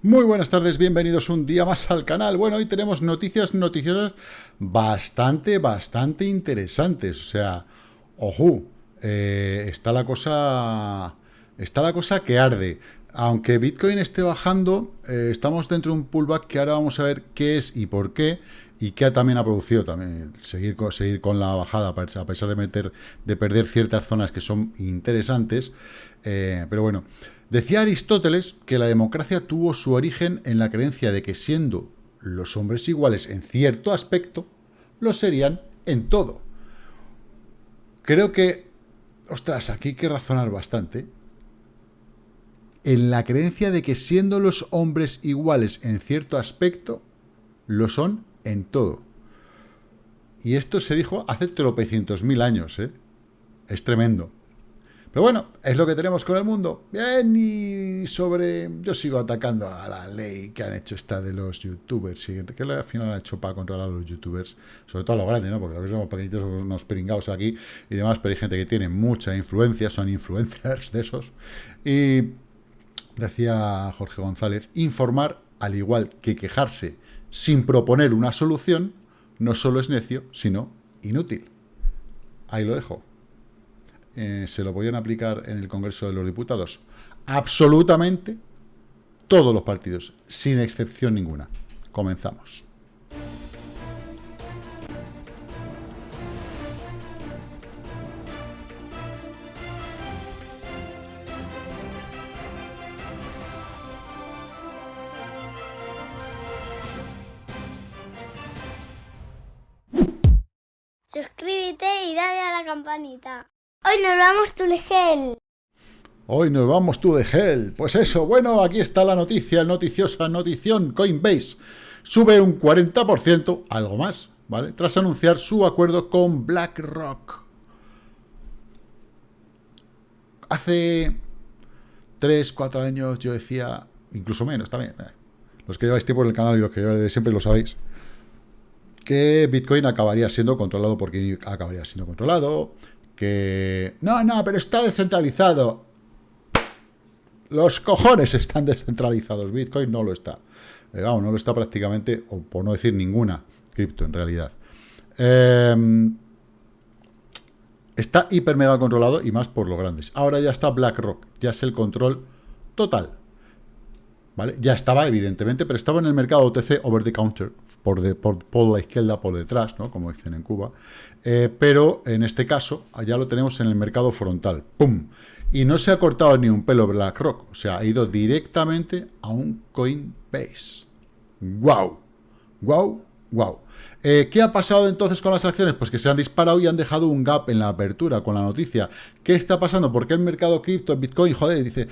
Muy buenas tardes, bienvenidos un día más al canal. Bueno, hoy tenemos noticias noticiosas bastante, bastante interesantes. O sea, ojo, eh, está la cosa... Está la cosa que arde. Aunque Bitcoin esté bajando, eh, estamos dentro de un pullback que ahora vamos a ver qué es y por qué y que también ha producido también seguir con, seguir con la bajada a pesar de meter de perder ciertas zonas que son interesantes eh, pero bueno decía Aristóteles que la democracia tuvo su origen en la creencia de que siendo los hombres iguales en cierto aspecto lo serían en todo creo que ostras aquí hay que razonar bastante en la creencia de que siendo los hombres iguales en cierto aspecto lo son en todo. Y esto se dijo hace tropecientos mil años, ¿eh? Es tremendo. Pero bueno, es lo que tenemos con el mundo. Bien, y sobre... Yo sigo atacando a la ley que han hecho esta de los youtubers, y que al final han hecho para controlar a los youtubers, sobre todo a los grandes, ¿no? Porque los que somos pequeñitos somos unos pringados aquí y demás, pero hay gente que tiene mucha influencia, son influencers de esos. Y decía Jorge González, informar, al igual que quejarse sin proponer una solución, no solo es necio, sino inútil. Ahí lo dejo. Eh, ¿Se lo podían aplicar en el Congreso de los Diputados? Absolutamente todos los partidos, sin excepción ninguna. Comenzamos. Hoy nos vamos tú de gel. Hoy nos vamos tú de gel. Pues eso, bueno, aquí está la noticia, noticiosa notición. Coinbase sube un 40%, algo más, ¿vale? Tras anunciar su acuerdo con BlackRock. Hace 3, 4 años yo decía, incluso menos también, eh, los que lleváis tiempo en el canal y los que lleváis de siempre lo sabéis, que Bitcoin acabaría siendo controlado porque acabaría siendo controlado, que... No, no, pero está descentralizado. Los cojones están descentralizados, Bitcoin no lo está. Eh, no lo está prácticamente, o por no decir ninguna cripto en realidad. Em, está hiper mega controlado y más por los grandes. Ahora ya está BlackRock, ya es el control total. ¿Vale? Ya estaba, evidentemente, pero estaba en el mercado OTC over the counter, por, de, por, la izquierda, por detrás, ¿no? como dicen en Cuba, eh, pero en este caso ya lo tenemos en el mercado frontal, ¡pum! Y no se ha cortado ni un pelo BlackRock, o sea, ha ido directamente a un Coinbase. ¡Wow! ¡Wow! ¡Wow! Eh, ¿Qué ha pasado entonces con las acciones? Pues que se han disparado y han dejado un gap en la apertura con la noticia. ¿Qué está pasando? Porque el mercado cripto, Bitcoin, joder, dice,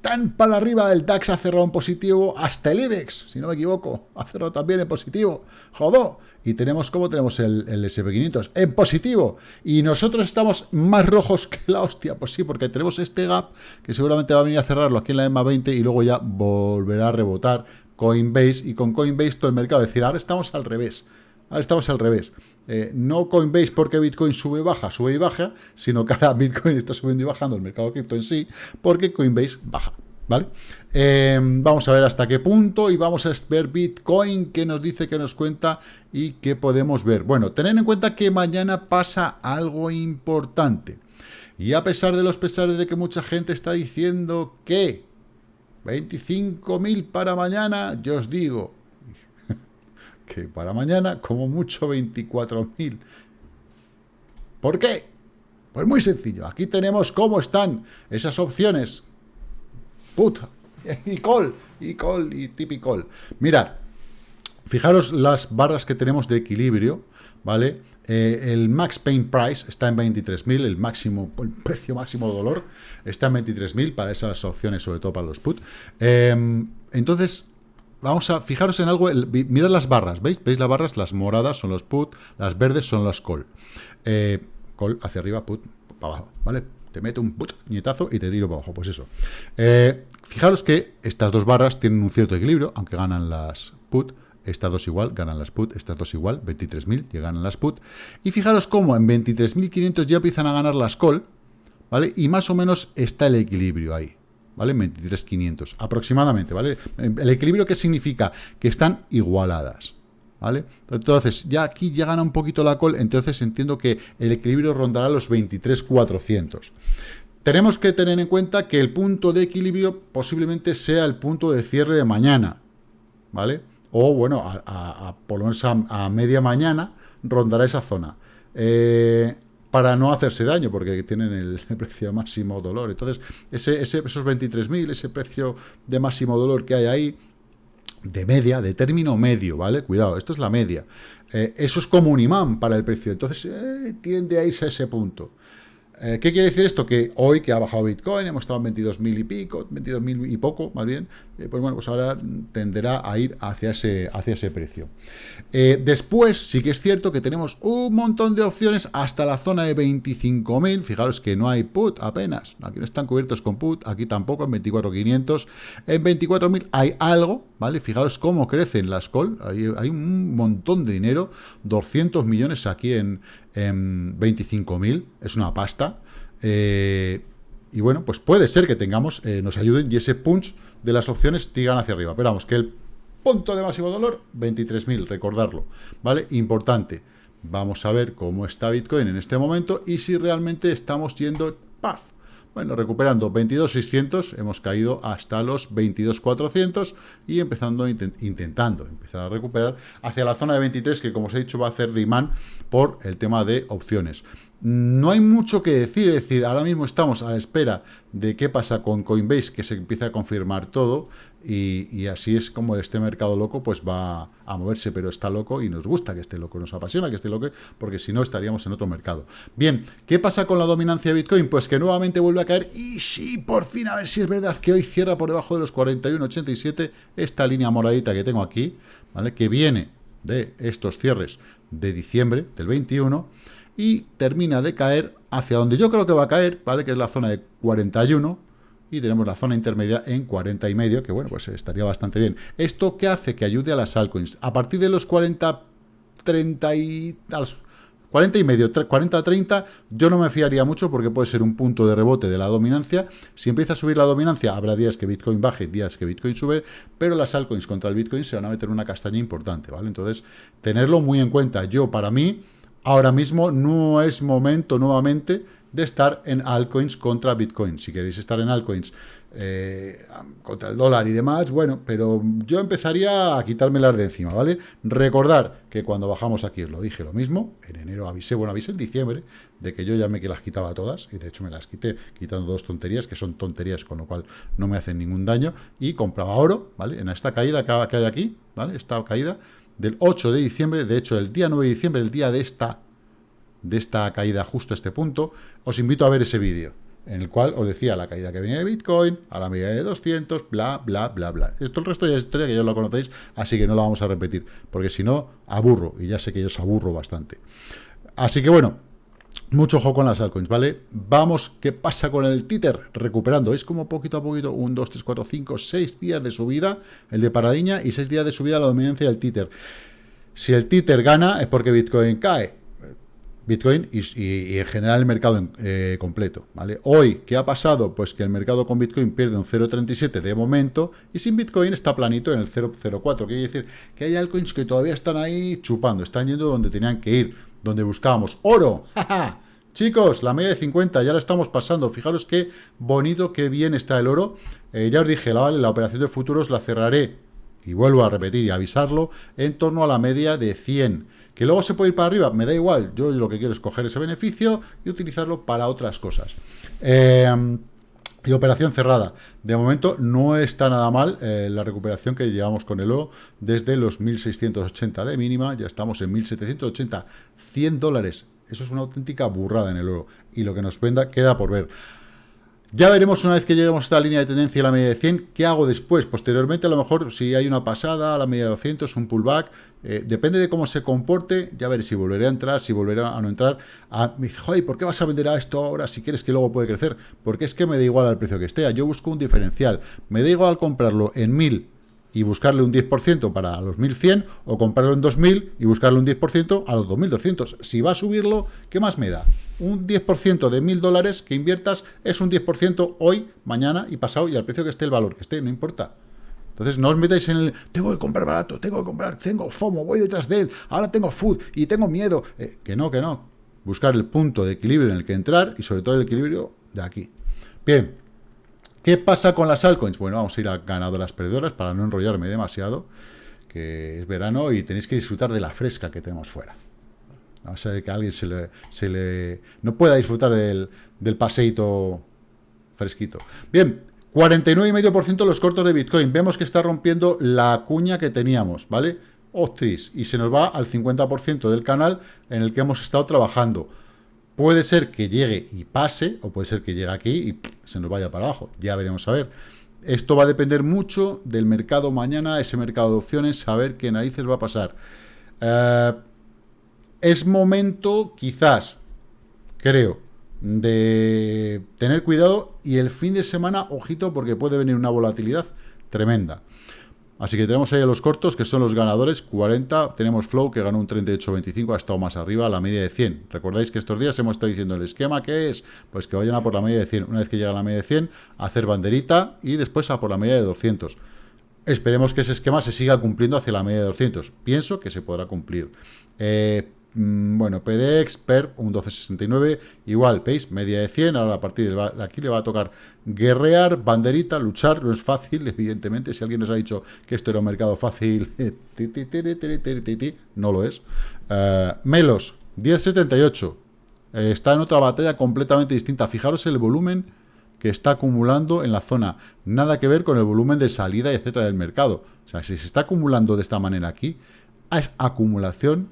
tan para arriba, el DAX ha cerrado en positivo, hasta el IBEX, si no me equivoco, ha cerrado también en positivo, jodó, y tenemos, como tenemos el, el SP500? En positivo, y nosotros estamos más rojos que la hostia, pues sí, porque tenemos este gap, que seguramente va a venir a cerrarlo aquí en la EMA 20, y luego ya volverá a rebotar Coinbase, y con Coinbase todo el mercado, es decir, ahora estamos al revés, ahora estamos al revés, eh, no Coinbase porque Bitcoin sube y baja, sube y baja, sino que ahora Bitcoin está subiendo y bajando el mercado cripto en sí, porque Coinbase baja. ¿Vale? Eh, vamos a ver hasta qué punto y vamos a ver Bitcoin, qué nos dice, qué nos cuenta y qué podemos ver. Bueno, tened en cuenta que mañana pasa algo importante. Y a pesar de los pesares de que mucha gente está diciendo que 25.000 para mañana, yo os digo, que para mañana, como mucho 24.000. ¿Por qué? Pues muy sencillo. Aquí tenemos cómo están esas opciones. Put y call, y call, y tip call. Mirad, fijaros las barras que tenemos de equilibrio, ¿vale? Eh, el max pain price está en 23.000, el máximo, el precio máximo de dolor está en 23.000 para esas opciones, sobre todo para los put. Em, entonces, vamos a fijaros en algo, mirad las barras, ¿veis? ¿Veis las barras? Las moradas son los put, las verdes son las call. Eh, call hacia arriba, put para abajo, ¿vale? Te meto un put, nietazo y te tiro para abajo, pues eso. Eh, fijaros que estas dos barras tienen un cierto equilibrio, aunque ganan las put, estas dos igual, ganan las put, estas dos igual, 23.000, y ganan las put. Y fijaros cómo en 23.500 ya empiezan a ganar las call, ¿vale? Y más o menos está el equilibrio ahí, ¿vale? 23.500 aproximadamente, ¿vale? El equilibrio, ¿qué significa? Que están igualadas, ¿vale? Entonces, ya aquí ya gana un poquito la call, entonces entiendo que el equilibrio rondará los 23.400. Tenemos que tener en cuenta que el punto de equilibrio posiblemente sea el punto de cierre de mañana, ¿vale? O, bueno, a, por lo menos a, media mañana rondará esa zona. Eh, para no hacerse daño, porque tienen el, precio de máximo dolor. Entonces, ese, ese, esos 23.000, ese precio de máximo dolor que hay ahí, de media, de término medio, ¿vale? Cuidado, esto es la media. Eh, eso es como un imán para el precio. Entonces, eh, tiende a irse a ese punto. Eh, ¿Qué quiere decir esto? Que hoy que ha bajado Bitcoin, hemos estado en 22.000 y pico, 22.000 y poco, más bien, eh, pues bueno, pues ahora tenderá a ir hacia ese, hacia ese precio. Eh, después, sí que es cierto que tenemos un montón de opciones hasta la zona de 25.000. Fijaros que no hay put apenas. Aquí no están cubiertos con put, aquí tampoco, en 24.500. En 24.000 hay algo, ¿vale? Fijaros cómo crecen las call. Hay, hay un montón de dinero, 200 millones aquí en, en 25.000, es una pasta. Eh, y bueno, pues puede ser que tengamos, eh, nos ayuden y ese punch de las opciones tigan hacia arriba. Pero vamos, que el punto de máximo dolor, 23.000, recordarlo, ¿vale? Importante. Vamos a ver cómo está Bitcoin en este momento y si realmente estamos yendo, ¡paf! Bueno, recuperando 22.600, hemos caído hasta los 22.400 y empezando, intentando empezar a recuperar hacia la zona de 23, que como os he dicho va a hacer de imán por el tema de opciones. No hay mucho que decir, es decir, ahora mismo estamos a la espera de qué pasa con Coinbase, que se empieza a confirmar todo, y, así es como este mercado loco pues va a moverse, pero está loco y nos gusta que esté loco, nos apasiona que esté loco, porque si no estaríamos en otro mercado. Bien, ¿qué pasa con la dominancia de Bitcoin? Pues que nuevamente vuelve a caer, y sí, por fin, a ver si es verdad que hoy cierra por debajo de los 41.87, esta línea moradita que tengo aquí, ¿vale? Que viene de estos cierres de diciembre del 21, y termina de caer hacia donde yo creo que va a caer, ¿vale? Que es la zona de 41, y tenemos la zona intermedia en 40 y medio, que bueno, pues estaría bastante bien. ¿Esto qué hace? Que ayude a las altcoins. A partir de los 40, 30 y... 40 y medio, 40 30, yo no me fiaría mucho porque puede ser un punto de rebote de la dominancia. Si empieza a subir la dominancia, habrá días que Bitcoin baje, días que Bitcoin sube, pero las altcoins contra el Bitcoin se van a meter una castaña importante, ¿vale? Entonces, tenerlo muy en cuenta. Yo, para mí, ahora mismo no es momento nuevamente de estar en altcoins contra Bitcoin. Si queréis estar en altcoins eh, contra el dólar y demás, bueno, pero yo empezaría a quitármelas de encima, ¿vale? Recordar que cuando bajamos aquí os lo dije lo mismo, en enero avisé, bueno, avisé en diciembre, de que yo ya me que las quitaba todas, y de hecho me las quité quitando dos tonterías, que son tonterías, con lo cual no me hacen ningún daño, y compraba oro, ¿vale? En esta caída que hay aquí, ¿vale? Esta caída del 8 de diciembre, de hecho el día 9 de diciembre, el día de esta de esta caída justo a este punto, os invito a ver ese vídeo, en el cual os decía la caída que venía de Bitcoin, a la media de 200, bla, bla, bla, bla. Esto el resto ya es historia que ya lo conocéis, así que no lo vamos a repetir, porque si no, aburro, y ya sé que yo os aburro bastante. Así que bueno, mucho ojo con las altcoins, ¿vale? Vamos, ¿qué pasa con el títer? Recuperando, es como poquito a poquito, 1, 2, 3, 4, 5, 6 días de subida, el de paradiña, y 6 días de subida la dominancia del títer. Si el títer gana es porque Bitcoin cae. Bitcoin y, en general el mercado eh, completo. ¿vale? Hoy, ¿qué ha pasado? Pues que el mercado con Bitcoin pierde un 0,37 de momento y sin Bitcoin está planito en el 0,04. Quiere decir que hay altcoins que todavía están ahí chupando, están yendo donde tenían que ir, donde buscábamos. ¡Oro! Chicos, la media de 50 ya la estamos pasando. Fijaros qué bonito, qué bien está el oro. Eh, ya os dije, la, la operación de futuros la cerraré, y vuelvo a repetir y avisarlo, en torno a la media de 100 ¿Que luego se puede ir para arriba? Me da igual. Yo lo que quiero es coger ese beneficio y utilizarlo para otras cosas. Eh, y operación cerrada. De momento no está nada mal eh, la recuperación que llevamos con el oro desde los 1.680 de mínima. Ya estamos en 1.780. 100 dólares. Eso es una auténtica burrada en el oro. Y lo que nos venda queda por ver. Ya veremos una vez que lleguemos a esta línea de tendencia a la media de 100, qué hago después. Posteriormente, a lo mejor, si hay una pasada a la media de 200, un pullback, eh, depende de cómo se comporte, ya veré si volveré a entrar, si volveré a no entrar. Ah, me dice, joder, ¿por qué vas a vender a esto ahora si quieres que luego puede crecer? Porque es que me da igual al precio que esté. Yo busco un diferencial. Me da igual comprarlo en 1000 y buscarle un 10% para los 1100 o comprarlo en 2000 y buscarle un 10% a los 2200. Si va a subirlo, ¿qué más me da? Un 10% de 1000 dólares que inviertas es un 10% hoy, mañana y pasado y al precio que esté el valor que esté, no importa. Entonces no os metáis en el, tengo que comprar barato, tengo que comprar, tengo FOMO, voy detrás de él, ahora tengo food y tengo miedo. Eh, que no, que no. Buscar el punto de equilibrio en el que entrar y sobre todo el equilibrio de aquí. Bien, ¿Qué pasa con las altcoins? Bueno, vamos a ir a ganadoras perdedoras para no enrollarme demasiado, que es verano y tenéis que disfrutar de la fresca que tenemos fuera. A ver que alguien se le, no pueda disfrutar del, del paseito fresquito. Bien, 49,5% los cortos de Bitcoin. Vemos que está rompiendo la cuña que teníamos, ¿vale? Ostris, y se nos va al 50% del canal en el que hemos estado trabajando. Puede ser que llegue y pase, o puede ser que llegue aquí y se nos vaya para abajo. Ya veremos a ver. Esto va a depender mucho del mercado mañana, ese mercado de opciones, saber qué narices va a pasar. Eh, es momento, quizás, creo, de tener cuidado y el fin de semana, ojito, porque puede venir una volatilidad tremenda. Así que tenemos ahí a los cortos, que son los ganadores, 40. Tenemos Flow, que ganó un 38.25, ha estado más arriba, la media de 100. Recordáis que estos días hemos estado diciendo el esquema, que es? Pues que vayan a por la media de 100. Una vez que llega a la media de 100, hacer banderita y después a por la media de 200. Esperemos que ese esquema se siga cumpliendo hacia la media de 200. Pienso que se podrá cumplir. Eh, bueno, PDX, PER, un 1269, igual, ¿veis? Media de 100, ahora a partir de aquí le va a tocar guerrear, banderita, luchar, no es fácil, evidentemente, si alguien nos ha dicho que esto era un mercado fácil, no lo es. Uh, Melos, 1078, eh, está en otra batalla completamente distinta, fijaros el volumen que está acumulando en la zona, nada que ver con el volumen de salida, etcétera, del mercado. O sea, si se está acumulando de esta manera aquí, es acumulación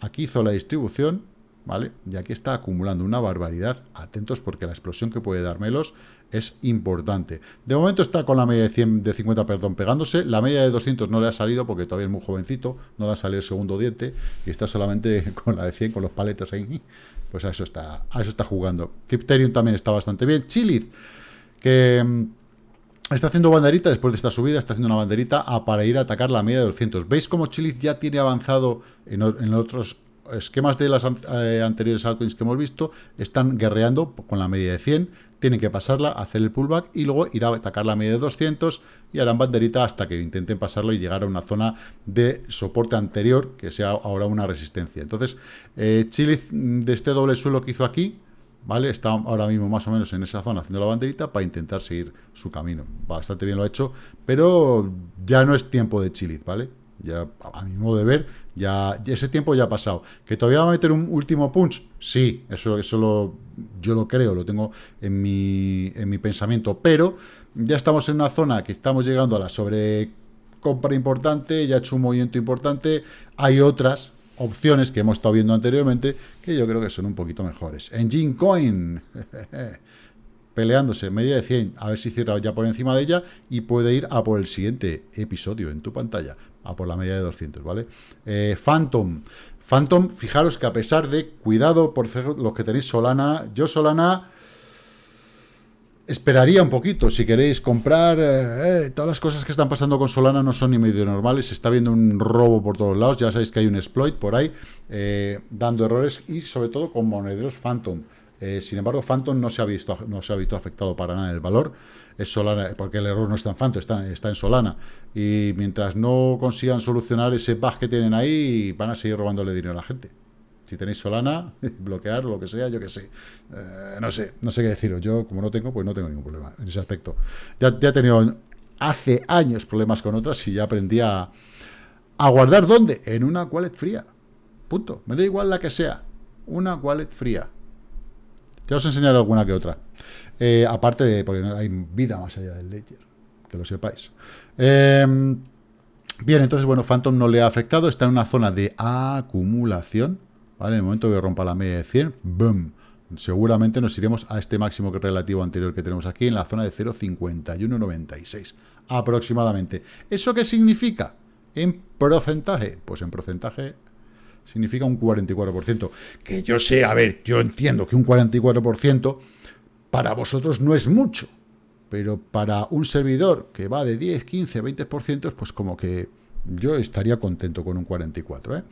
Aquí hizo la distribución, ¿vale? Y aquí está acumulando una barbaridad. Atentos porque la explosión que puede dármelos es importante. De momento está con la media de, 100, de 50 perdón, pegándose. La media de 200 no le ha salido porque todavía es muy jovencito. No le ha salido el segundo diente. Y está solamente con la de 100, con los paletos ahí. Pues a eso está, a eso está jugando. Crypterium también está bastante bien. Chilith, que mm, Está haciendo banderita, después de esta subida, está haciendo una banderita para ir a atacar la media de 200. ¿Veis cómo Chiliz ya tiene avanzado en, otros esquemas de las eh, anteriores altcoins que hemos visto? Están guerreando con la media de 100, tienen que pasarla, hacer el pullback y luego ir a atacar la media de 200 y harán banderita hasta que intenten pasarlo y llegar a una zona de soporte anterior, que sea ahora una resistencia. Entonces, eh, de este doble suelo que hizo aquí, ¿vale? Está ahora mismo más o menos en esa zona haciendo la banderita para intentar seguir su camino. Bastante bien lo ha hecho, pero ya no es tiempo de chilit, ¿vale? Ya, a mi modo de ver, ya, ese tiempo ya ha pasado. ¿Que todavía va a meter un último punch? Sí, eso, eso lo, yo lo creo, lo tengo en mi, en mi pensamiento, pero ya estamos en una zona que estamos llegando a la sobrecompra importante, ya ha hecho un movimiento importante, hay otras opciones que hemos estado viendo anteriormente, que yo creo que son un poquito mejores. Engine Coin, peleándose, media de 100, a ver si cierra ya por encima de ella y puede ir a por el siguiente episodio en tu pantalla, a por la media de 200, ¿vale? Eh, Phantom, Phantom, fijaros que a pesar de, cuidado por los que tenéis Solana, yo Solana esperaría un poquito, si queréis comprar, eh, eh, todas las cosas que están pasando con Solana no son ni medio normales, se está viendo un robo por todos lados, ya sabéis que hay un exploit por ahí, eh, dando errores y sobre todo con monederos Phantom. sin embargo, Phantom no se, ha visto, no se ha visto afectado para nada el valor, es Solana, porque el error no está en Phantom, está, está en Solana, y mientras no consigan solucionar ese bug que tienen ahí, van a seguir robándole dinero a la gente. Si tenéis Solana, bloquear, lo que sea, yo que sé. Eh, no sé, no sé qué deciros. Yo, como no tengo, pues no tengo ningún problema en ese aspecto. Ya, ya he tenido hace años problemas con otras y ya aprendí a, guardar ¿dónde? En una wallet fría. Punto. Me da igual la que sea. Una wallet fría. Ya os enseñaré alguna que otra. Eh, aparte de, porque hay vida más allá del Ledger. Que lo sepáis. Em, bien, entonces, bueno, Phantom no le ha afectado. Está en una zona de acumulación. ¿Vale? En el momento que rompa la media de 100, ¡boom! Seguramente nos iremos a este máximo relativo anterior que tenemos aquí, en la zona de 0,5196, aproximadamente. ¿Eso qué significa? En porcentaje, pues en porcentaje significa un 44%. Que yo sé, a ver, yo entiendo que un 44% para vosotros no es mucho, pero para un servidor que va de 10, 15, 20%, pues como que yo estaría contento con un 44. ¿eh?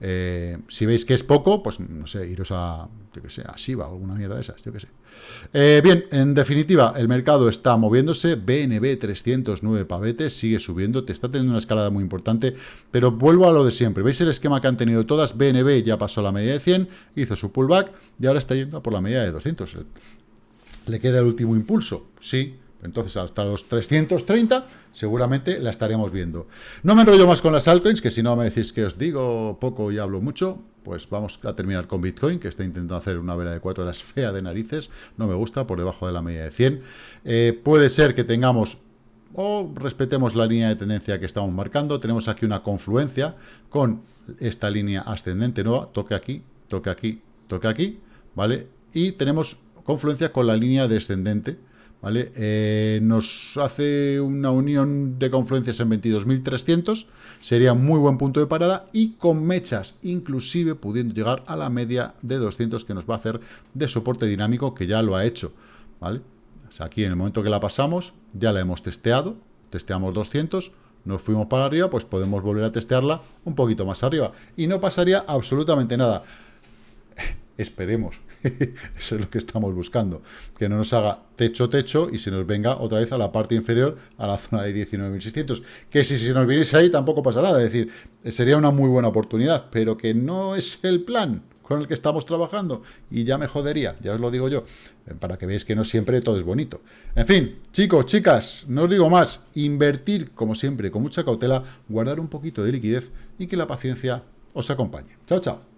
Eh, si veis que es poco, pues no sé, iros a, yo que a Shiba o alguna mierda de esas, yo que sé. Eh, bien, en definitiva, el mercado está moviéndose, BNB 309 pavetes, sigue subiendo, te está teniendo una escalada muy importante, pero vuelvo a lo de siempre. ¿Veis el esquema que han tenido todas? BNB ya pasó la media de 100, hizo su pullback y ahora está yendo por la media de 200. ¿Le queda el último impulso? Sí, entonces, hasta los 330 seguramente la estaremos viendo. No me enrollo más con las altcoins, que si no me decís que os digo poco y hablo mucho, pues vamos a terminar con Bitcoin, que está intentando hacer una vela de 4 horas fea de narices. No me gusta, por debajo de la media de 100. Eh, puede ser que tengamos o respetemos la línea de tendencia que estamos marcando. Tenemos aquí una confluencia con esta línea ascendente nueva. Toque aquí, toque aquí, toque aquí, ¿vale? Y tenemos confluencia con la línea descendente, ¿vale? Eh, nos hace una unión de confluencias en 22.300, sería muy buen punto de parada y con mechas, inclusive pudiendo llegar a la media de 200 que nos va a hacer de soporte dinámico, que ya lo ha hecho, ¿vale? aquí en el momento que la pasamos, ya la hemos testeado, testeamos 200, nos fuimos para arriba, pues podemos volver a testearla un poquito más arriba y no pasaría absolutamente nada. Esperemos Eso es lo que estamos buscando. Que no nos haga techo-techo y se nos venga otra vez a la parte inferior, a la zona de 19.600. Que si, si nos viniese ahí tampoco pasa nada. Es decir, sería una muy buena oportunidad, pero que no es el plan con el que estamos trabajando y ya me jodería, ya os lo digo yo, eh, para que veáis que no siempre todo es bonito. En fin, chicos, chicas, no os digo más, invertir como siempre con mucha cautela, guardar un poquito de liquidez y que la paciencia os acompañe. Chao, chao.